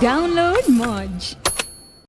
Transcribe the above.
Download Modge.